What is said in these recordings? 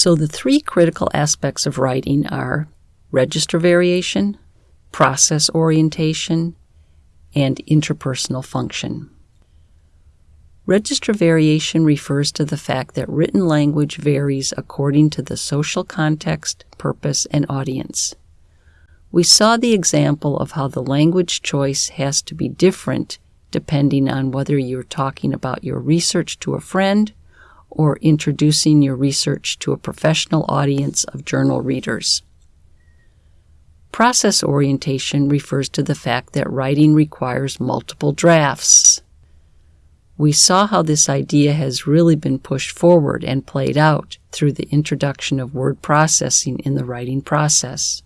So the three critical aspects of writing are register variation, process orientation, and interpersonal function. Register variation refers to the fact that written language varies according to the social context, purpose, and audience. We saw the example of how the language choice has to be different depending on whether you're talking about your research to a friend or introducing your research to a professional audience of journal readers. Process orientation refers to the fact that writing requires multiple drafts. We saw how this idea has really been pushed forward and played out through the introduction of word processing in the writing process.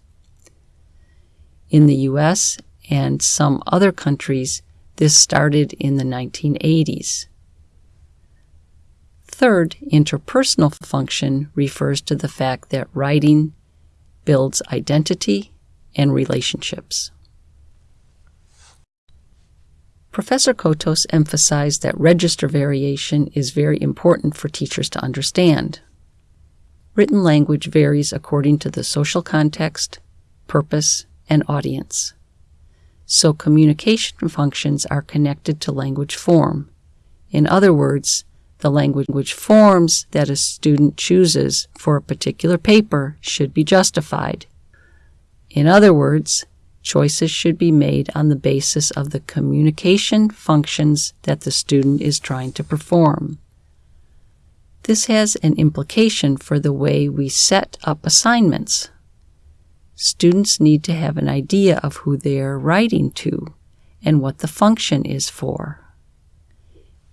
In the US and some other countries, this started in the 1980s. Third, interpersonal function refers to the fact that writing builds identity and relationships. Professor Cotos emphasized that register variation is very important for teachers to understand. Written language varies according to the social context, purpose, and audience. So communication functions are connected to language form. In other words, the language forms that a student chooses for a particular paper should be justified. In other words, choices should be made on the basis of the communication functions that the student is trying to perform. This has an implication for the way we set up assignments. Students need to have an idea of who they are writing to and what the function is for.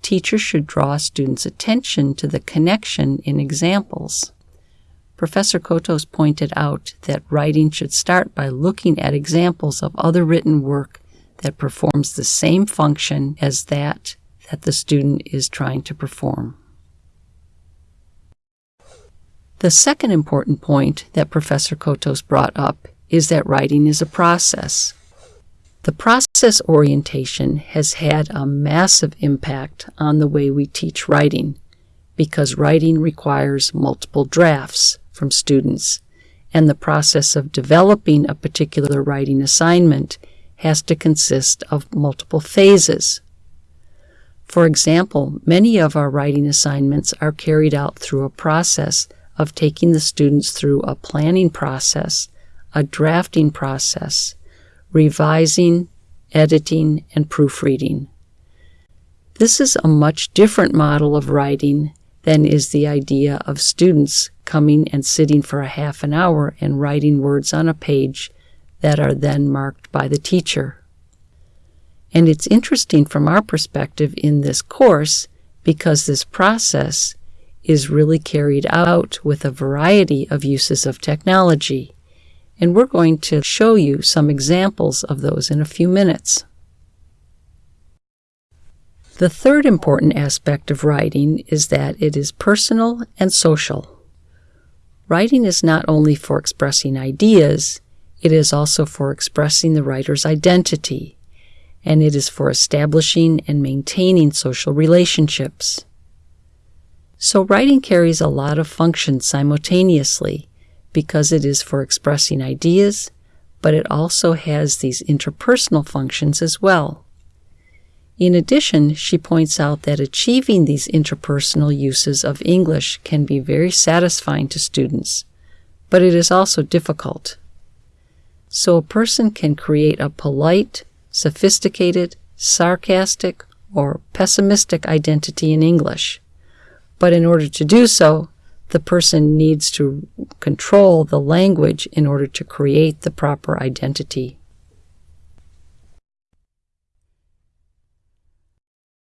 Teachers should draw students' attention to the connection in examples. Professor Cotos pointed out that writing should start by looking at examples of other written work that performs the same function as that that the student is trying to perform. The second important point that Professor Cotos brought up is that writing is a process. The process orientation has had a massive impact on the way we teach writing because writing requires multiple drafts from students, and the process of developing a particular writing assignment has to consist of multiple phases. For example, many of our writing assignments are carried out through a process of taking the students through a planning process, a drafting process, revising, editing, and proofreading. This is a much different model of writing than is the idea of students coming and sitting for a half an hour and writing words on a page that are then marked by the teacher. And it's interesting from our perspective in this course because this process is really carried out with a variety of uses of technology. And we're going to show you some examples of those in a few minutes. The third important aspect of writing is that it is personal and social. Writing is not only for expressing ideas, it is also for expressing the writer's identity, and it is for establishing and maintaining social relationships. So, writing carries a lot of functions simultaneously because it is for expressing ideas, but it also has these interpersonal functions as well. In addition, she points out that achieving these interpersonal uses of English can be very satisfying to students, but it is also difficult. So a person can create a polite, sophisticated, sarcastic, or pessimistic identity in English. But in order to do so, the person needs to control the language in order to create the proper identity.